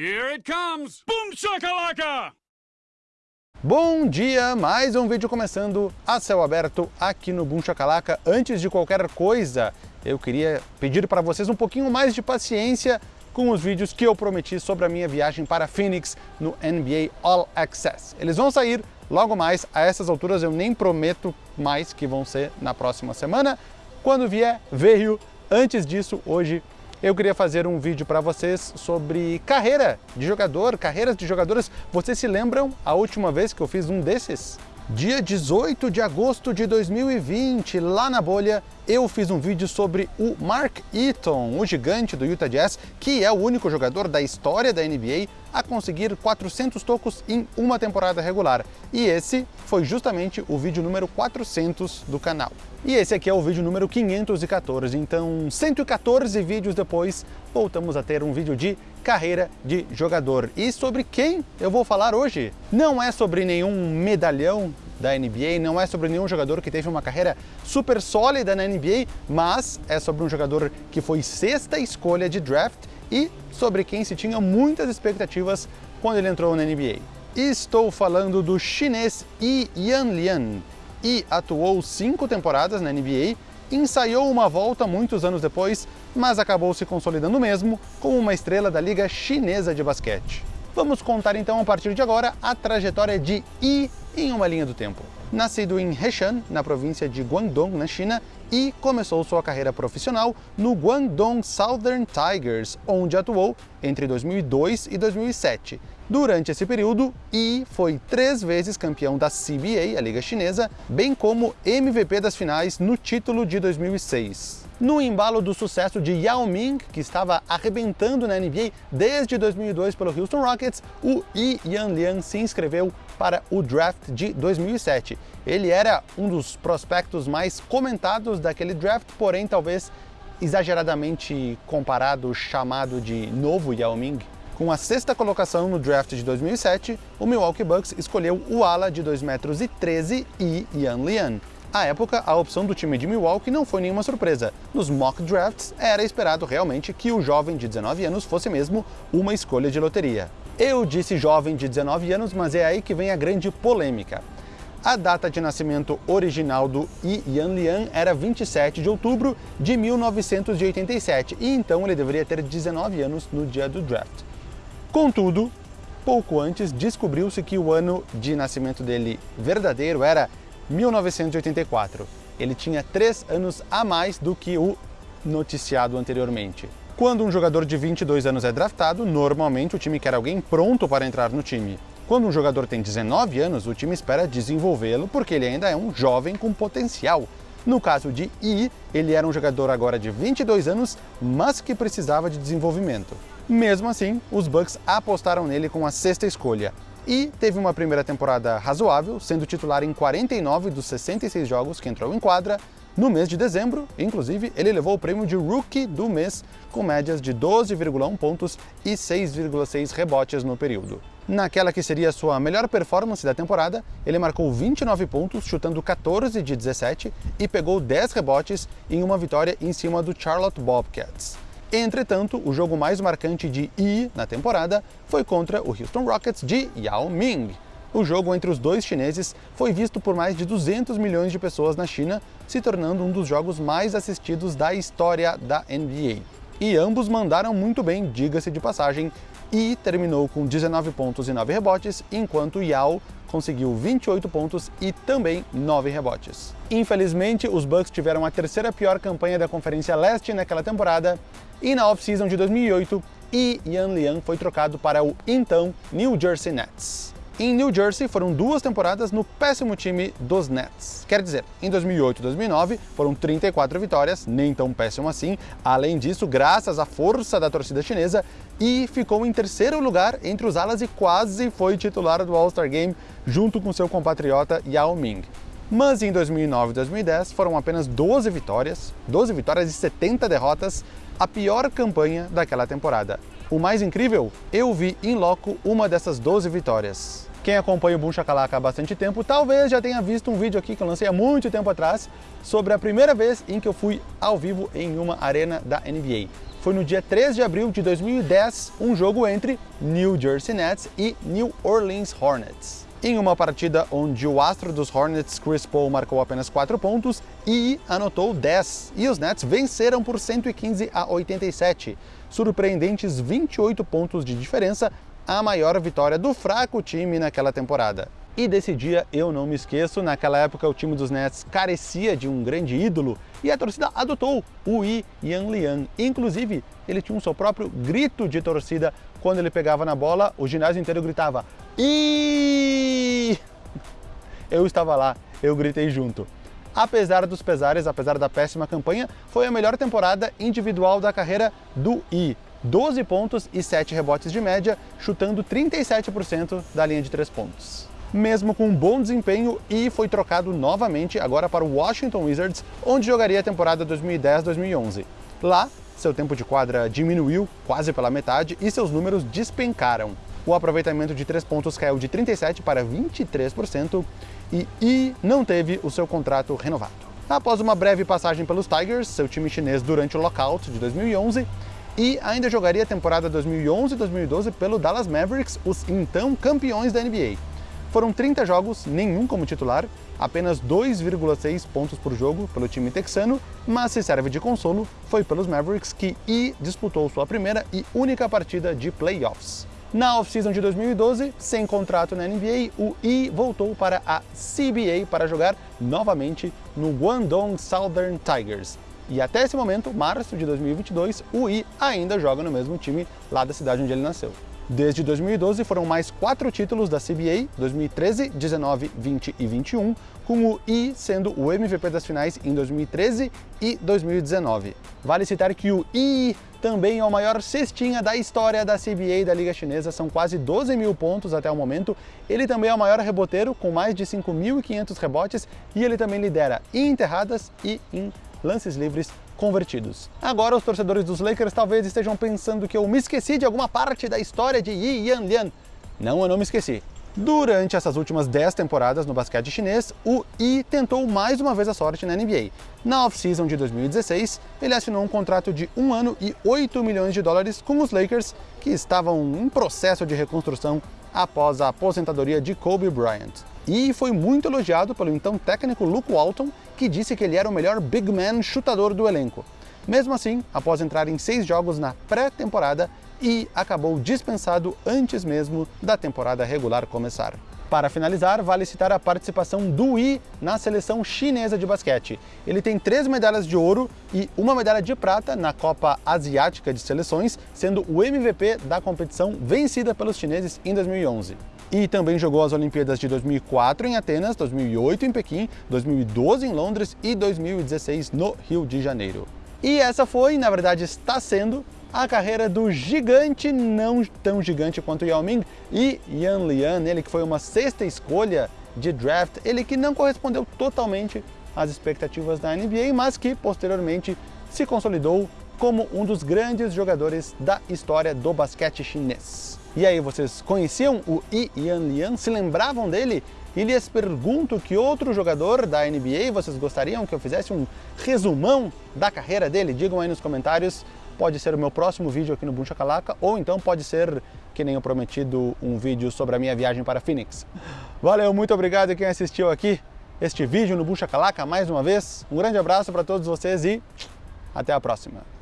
Here it comes! Boom shakalaka! Bom dia, mais um vídeo começando a céu aberto aqui no Boom Chacalaca. Antes de qualquer coisa, eu queria pedir para vocês um pouquinho mais de paciência com os vídeos que eu prometi sobre a minha viagem para Phoenix no NBA All Access. Eles vão sair logo mais, a essas alturas eu nem prometo mais que vão ser na próxima semana. Quando vier, veio. Antes disso, hoje eu queria fazer um vídeo para vocês sobre carreira de jogador, carreiras de jogadores. Vocês se lembram a última vez que eu fiz um desses? Dia 18 de agosto de 2020, lá na bolha, eu fiz um vídeo sobre o Mark Eaton, o gigante do Utah Jazz, que é o único jogador da história da NBA a conseguir 400 tocos em uma temporada regular. E esse foi justamente o vídeo número 400 do canal. E esse aqui é o vídeo número 514, então 114 vídeos depois, voltamos a ter um vídeo de carreira de jogador. E sobre quem eu vou falar hoje? Não é sobre nenhum medalhão da NBA, não é sobre nenhum jogador que teve uma carreira super sólida na NBA, mas é sobre um jogador que foi sexta escolha de draft e sobre quem se tinha muitas expectativas quando ele entrou na NBA. Estou falando do chinês Yi Yanlian. E atuou cinco temporadas na NBA, ensaiou uma volta muitos anos depois, mas acabou se consolidando mesmo como uma estrela da Liga Chinesa de Basquete. Vamos contar então a partir de agora a trajetória de Yi em uma linha do tempo. Nascido em Heshan, na província de Guangdong, na China, e começou sua carreira profissional no Guangdong Southern Tigers, onde atuou entre 2002 e 2007. Durante esse período, Yi foi três vezes campeão da CBA, a liga chinesa, bem como MVP das finais no título de 2006. No embalo do sucesso de Yao Ming, que estava arrebentando na NBA desde 2002 pelo Houston Rockets, o Yi Yanlian se inscreveu para o draft de 2007. Ele era um dos prospectos mais comentados daquele draft, porém talvez exageradamente comparado, chamado de novo Yao Ming. Com a sexta colocação no draft de 2007, o Milwaukee Bucks escolheu o ala de 2,13 metros e Yan Lian. À época, a opção do time de Milwaukee não foi nenhuma surpresa. Nos mock drafts, era esperado realmente que o jovem de 19 anos fosse mesmo uma escolha de loteria. Eu disse jovem de 19 anos, mas é aí que vem a grande polêmica. A data de nascimento original do Yi Yanlian era 27 de outubro de 1987, e então ele deveria ter 19 anos no dia do draft. Contudo, pouco antes descobriu-se que o ano de nascimento dele verdadeiro era 1984. Ele tinha três anos a mais do que o noticiado anteriormente. Quando um jogador de 22 anos é draftado, normalmente o time quer alguém pronto para entrar no time. Quando um jogador tem 19 anos, o time espera desenvolvê-lo porque ele ainda é um jovem com potencial. No caso de I, ele era um jogador agora de 22 anos, mas que precisava de desenvolvimento. Mesmo assim, os Bucks apostaram nele com a sexta escolha. E teve uma primeira temporada razoável, sendo titular em 49 dos 66 jogos que entrou em quadra, no mês de dezembro, inclusive, ele levou o prêmio de Rookie do mês, com médias de 12,1 pontos e 6,6 rebotes no período. Naquela que seria sua melhor performance da temporada, ele marcou 29 pontos, chutando 14 de 17 e pegou 10 rebotes em uma vitória em cima do Charlotte Bobcats. Entretanto, o jogo mais marcante de Yi na temporada foi contra o Houston Rockets de Yao Ming, o jogo entre os dois chineses foi visto por mais de 200 milhões de pessoas na China, se tornando um dos jogos mais assistidos da história da NBA. E ambos mandaram muito bem, diga-se de passagem, e terminou com 19 pontos e 9 rebotes, enquanto Yao conseguiu 28 pontos e também 9 rebotes. Infelizmente, os Bucks tiveram a terceira pior campanha da Conferência Leste naquela temporada, e na off-season de 2008, Yi Yan Liang foi trocado para o então New Jersey Nets. Em New Jersey foram duas temporadas no péssimo time dos Nets. Quer dizer, em 2008 e 2009 foram 34 vitórias, nem tão péssimo assim. Além disso, graças à força da torcida chinesa, e ficou em terceiro lugar entre os alas e quase foi titular do All-Star Game junto com seu compatriota Yao Ming. Mas em 2009 e 2010 foram apenas 12 vitórias, 12 vitórias e 70 derrotas, a pior campanha daquela temporada. O mais incrível, eu vi em loco uma dessas 12 vitórias. Quem acompanha o Boom há bastante tempo, talvez já tenha visto um vídeo aqui que eu lancei há muito tempo atrás sobre a primeira vez em que eu fui ao vivo em uma arena da NBA. foi no dia 3 de abril de 2010, um jogo entre New Jersey Nets e New Orleans Hornets. Em uma partida onde o astro dos Hornets, Chris Paul, marcou apenas 4 pontos e anotou 10, e os Nets venceram por 115 a 87, surpreendentes 28 pontos de diferença, a maior vitória do fraco time naquela temporada. E desse dia eu não me esqueço, naquela época o time dos Nets carecia de um grande ídolo e a torcida adotou o Yi Yan Lian. Inclusive, ele tinha o seu próprio grito de torcida quando ele pegava na bola, o ginásio inteiro gritava e Eu estava lá, eu gritei junto. Apesar dos pesares, apesar da péssima campanha, foi a melhor temporada individual da carreira do I. 12 pontos e 7 rebotes de média, chutando 37% da linha de 3 pontos mesmo com um bom desempenho e foi trocado novamente agora para o Washington Wizards, onde jogaria a temporada 2010-2011. Lá, seu tempo de quadra diminuiu quase pela metade e seus números despencaram. O aproveitamento de três pontos caiu de 37% para 23% e I não teve o seu contrato renovado. Após uma breve passagem pelos Tigers, seu time chinês durante o lockout de 2011, e ainda jogaria a temporada 2011-2012 pelo Dallas Mavericks, os então campeões da NBA. Foram 30 jogos, nenhum como titular, apenas 2,6 pontos por jogo pelo time texano, mas se serve de consolo, foi pelos Mavericks que I disputou sua primeira e única partida de playoffs. Na off-season de 2012, sem contrato na NBA, o I voltou para a CBA para jogar novamente no Guangdong Southern Tigers. E até esse momento, março de 2022, o I ainda joga no mesmo time lá da cidade onde ele nasceu. Desde 2012 foram mais quatro títulos da CBA, 2013, 19, 20 e 21, com o I sendo o MVP das finais em 2013 e 2019. Vale citar que o I também é o maior cestinha da história da CBA da Liga Chinesa, são quase 12 mil pontos até o momento. Ele também é o maior reboteiro, com mais de 5.500 rebotes, e ele também lidera em enterradas e em lances livres convertidos. Agora os torcedores dos Lakers talvez estejam pensando que eu me esqueci de alguma parte da história de Yi Yan Lian. Não, eu não me esqueci. Durante essas últimas 10 temporadas no basquete chinês, o Yi tentou mais uma vez a sorte na NBA. Na off-season de 2016, ele assinou um contrato de 1 ano e 8 milhões de dólares com os Lakers, que estavam em processo de reconstrução após a aposentadoria de Kobe Bryant. E foi muito elogiado pelo então técnico Luke Walton, que disse que ele era o melhor big man chutador do elenco. Mesmo assim, após entrar em seis jogos na pré-temporada, e acabou dispensado antes mesmo da temporada regular começar. Para finalizar, vale citar a participação do Yi na seleção chinesa de basquete. Ele tem três medalhas de ouro e uma medalha de prata na Copa Asiática de Seleções, sendo o MVP da competição vencida pelos chineses em 2011. E também jogou as Olimpíadas de 2004 em Atenas, 2008 em Pequim, 2012 em Londres e 2016 no Rio de Janeiro. E essa foi, na verdade está sendo, a carreira do gigante, não tão gigante quanto Yao Ming, e Yan Lian, ele que foi uma sexta escolha de draft, ele que não correspondeu totalmente às expectativas da NBA, mas que posteriormente se consolidou como um dos grandes jogadores da história do basquete chinês. E aí, vocês conheciam o Yi Yan Lian? Se lembravam dele? E lhes pergunto que outro jogador da NBA vocês gostariam que eu fizesse um resumão da carreira dele? Digam aí nos comentários pode ser o meu próximo vídeo aqui no Boom Chacalaca, ou então pode ser, que nem eu prometido, um vídeo sobre a minha viagem para Phoenix. Valeu, muito obrigado quem assistiu aqui este vídeo no Boom Chacalaca mais uma vez. Um grande abraço para todos vocês e até a próxima.